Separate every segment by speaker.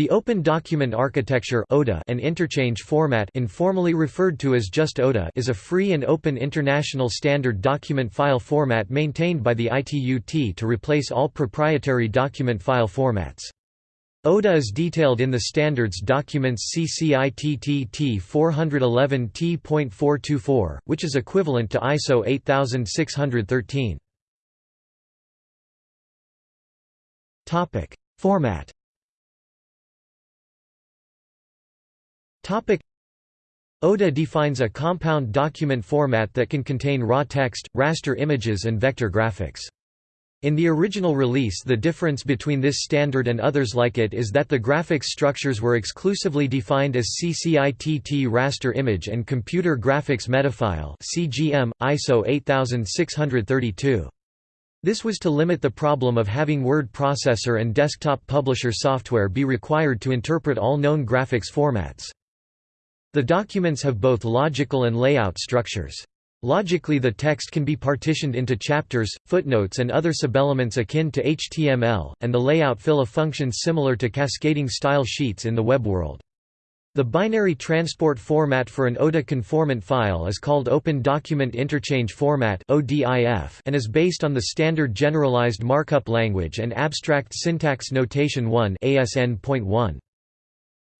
Speaker 1: The Open Document Architecture (ODA), and Interchange Format informally referred to as just ODA is a free and open international standard document file format maintained by the ITU-T to replace all proprietary document file formats. ODA is detailed in the standards documents CCITT 411 T.424, which is equivalent to ISO 8613. Topic: Format ODA defines a compound document format that can contain raw text, raster images and vector graphics. In the original release the difference between this standard and others like it is that the graphics structures were exclusively defined as CCITT raster image and computer graphics metafile CGM, ISO 8632. This was to limit the problem of having word processor and desktop publisher software be required to interpret all known graphics formats. The documents have both logical and layout structures. Logically the text can be partitioned into chapters, footnotes and other subelements akin to HTML, and the layout fill a function similar to cascading style sheets in the web world. The binary transport format for an ODA conformant file is called Open Document Interchange Format and is based on the Standard Generalized Markup Language and Abstract Syntax Notation 1 ASN.1.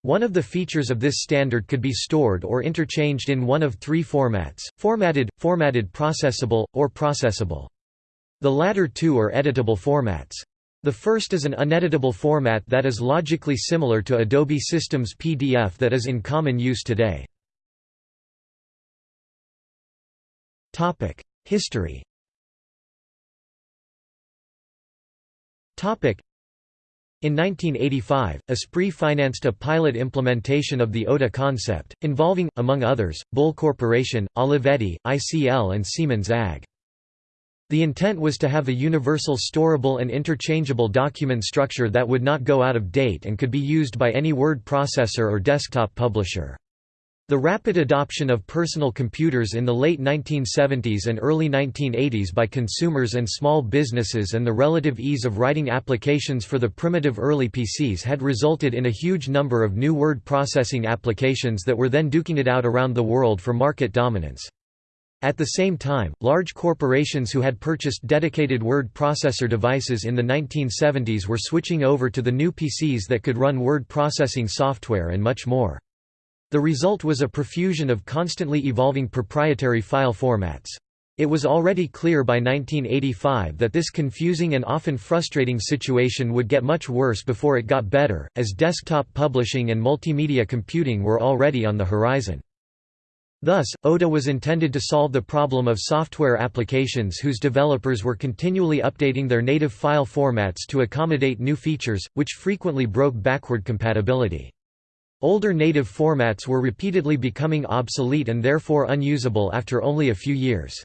Speaker 1: One of the features of this standard could be stored or interchanged in one of three formats, formatted, formatted processable, or processable. The latter two are editable formats. The first is an uneditable format that is logically similar to Adobe Systems PDF that is in common use today. History in 1985, Esprit financed a pilot implementation of the ODA concept, involving, among others, Bull Corporation, Olivetti, ICL and Siemens AG. The intent was to have a universal storable and interchangeable document structure that would not go out of date and could be used by any word processor or desktop publisher. The rapid adoption of personal computers in the late 1970s and early 1980s by consumers and small businesses and the relative ease of writing applications for the primitive early PCs had resulted in a huge number of new word processing applications that were then duking it out around the world for market dominance. At the same time, large corporations who had purchased dedicated word processor devices in the 1970s were switching over to the new PCs that could run word processing software and much more. The result was a profusion of constantly evolving proprietary file formats. It was already clear by 1985 that this confusing and often frustrating situation would get much worse before it got better, as desktop publishing and multimedia computing were already on the horizon. Thus, ODA was intended to solve the problem of software applications whose developers were continually updating their native file formats to accommodate new features, which frequently broke backward compatibility. Older native formats were repeatedly becoming obsolete and therefore unusable after only a few years.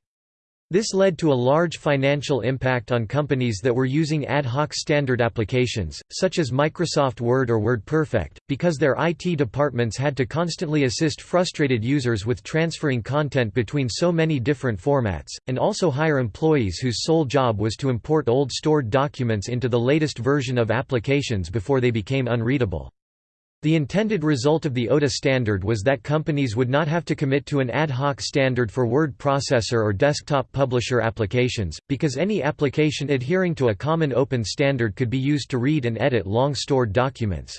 Speaker 1: This led to a large financial impact on companies that were using ad hoc standard applications, such as Microsoft Word or WordPerfect, because their IT departments had to constantly assist frustrated users with transferring content between so many different formats, and also hire employees whose sole job was to import old stored documents into the latest version of applications before they became unreadable. The intended result of the ODA standard was that companies would not have to commit to an ad hoc standard for word processor or desktop publisher applications, because any application adhering to a common open standard could be used to read and edit long-stored documents.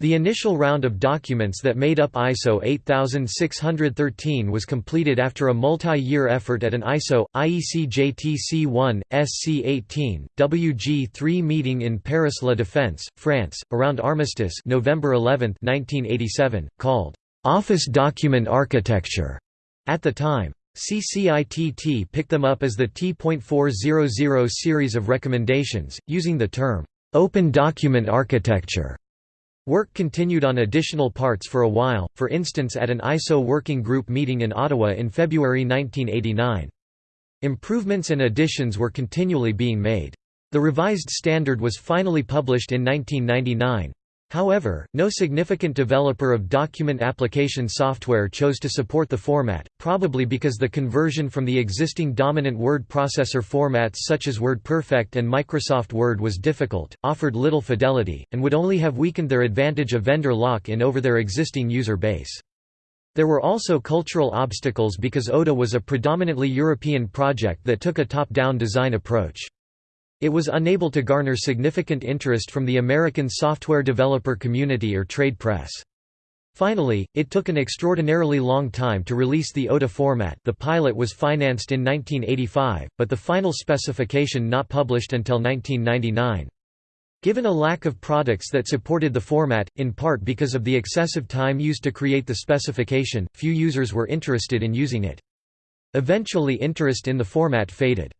Speaker 1: The initial round of documents that made up ISO 8613 was completed after a multi-year effort at an ISO, IEC JTC1, SC18, WG3 meeting in Paris La Défense, France, around Armistice November 11, 1987, called «Office Document Architecture» at the time. CCITT picked them up as the T.400 series of recommendations, using the term «Open Document Architecture» Work continued on additional parts for a while, for instance at an ISO working group meeting in Ottawa in February 1989. Improvements and additions were continually being made. The revised standard was finally published in 1999. However, no significant developer of document application software chose to support the format, probably because the conversion from the existing dominant word processor formats such as WordPerfect and Microsoft Word was difficult, offered little fidelity, and would only have weakened their advantage of vendor lock-in over their existing user base. There were also cultural obstacles because ODA was a predominantly European project that took a top-down design approach. It was unable to garner significant interest from the American software developer community or trade press. Finally, it took an extraordinarily long time to release the ODA format the pilot was financed in 1985, but the final specification not published until 1999. Given a lack of products that supported the format, in part because of the excessive time used to create the specification, few users were interested in using it. Eventually interest in the format faded.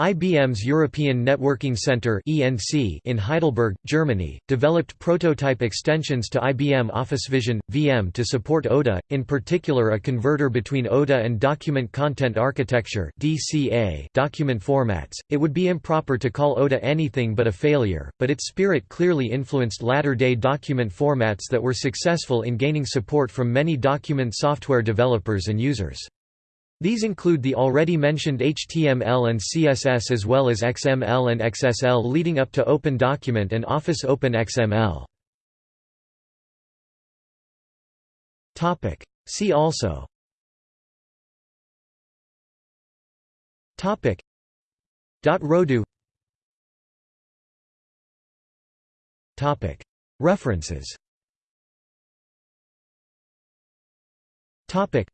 Speaker 1: IBM's European Networking Center in Heidelberg, Germany, developed prototype extensions to IBM OfficeVision, VM to support ODA, in particular a converter between ODA and Document Content Architecture document formats. It would be improper to call ODA anything but a failure, but its spirit clearly influenced latter-day document formats that were successful in gaining support from many document software developers and users. These include the already mentioned HTML and CSS as well as XML and XSL leading up to Open Document and Office Open XML. See also. Topic. Rodu. Topic. References. Topic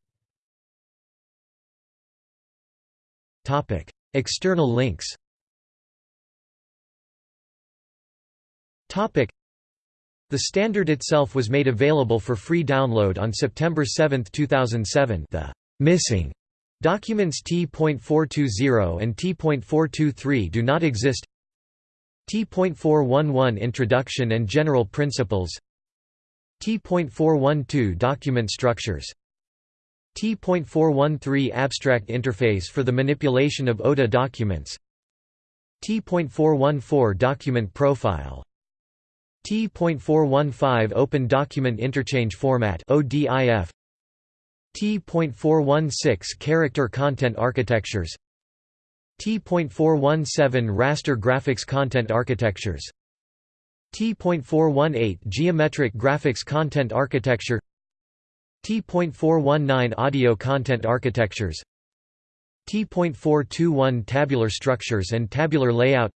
Speaker 1: External links. The standard itself was made available for free download on September 7, 2007 the «missing» documents T.420 and T.423 do not exist. T.411 Introduction and General Principles. T.412 Document Structures T.413 Abstract Interface for the Manipulation of ODA Documents. T.414 Document Profile. T.415 Open Document Interchange Format ODIF T.416 Character Content Architectures. T.417 Raster Graphics Content Architectures. T.418 Geometric Graphics Content Architecture T.419 Audio content architectures T.421 Tabular structures and tabular layout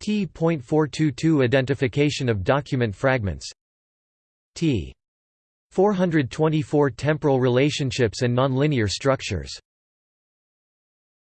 Speaker 1: T.422 Identification of document fragments T. 424 Temporal relationships and nonlinear structures